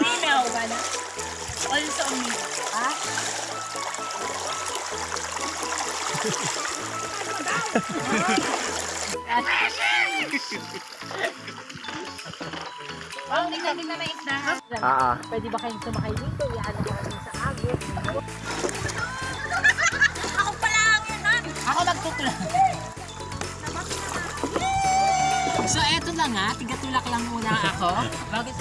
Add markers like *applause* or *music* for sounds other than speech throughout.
Minaw. Also umiwa. Ha? Oh, tingnan din na may isda. Ah, ah. Pwede ba kayong sumakay dito? Iyaano ko kami sa agos. So, eto lang nga. Tigatulak lang muna ako. Bakit?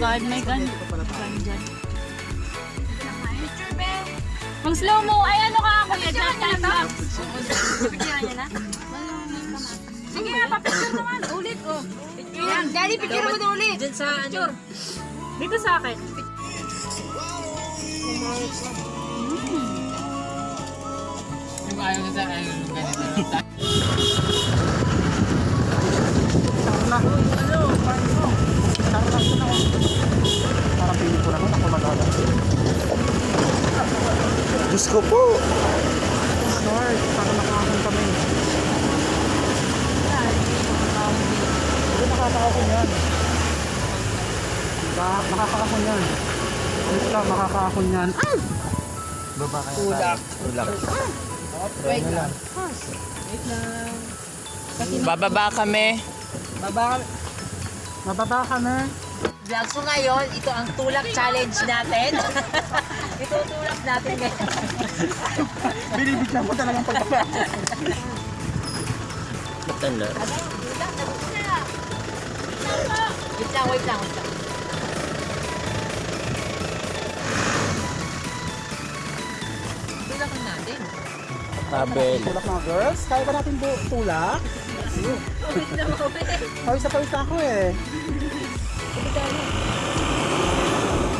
God, my gun. Gun dyan. Pag slow mo, ay ano ka ako daddy, picture mo na ulit. Dyan sa, picture. Dito sa akin. Yung ayaw na sa ayaw yung ganito. Parang piling ko naman ako magana. Diyos ko po! Lord, para makakahon kami. Hindi makakahon yan. Ba, makakahon yan. Dito lang, makakahon yan. Ay! Baba kaya Tulak. Tulak. Wait lang. Bababa kami. Baba Mababa kami. Vlog so ngayon, ito ang tulak challenge natin. *laughs* ito tulak natin ngayon. *laughs* Binibigyan ko talagang pagkakala. Matanda. Wait lang, wait lang, wait lang. Tulakan natin. Abel. Tulak mga girls. Kaya ba natin bu- tulak? Wait lang, wait. Pawis na pawis na ako eh.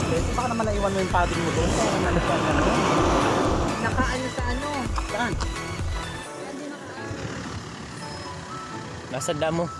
Pwede baka naman naiwan mo yung padding mo doon. Kaya nalagyan ka na. Nakaano sa ano? Saan? Nasa damo.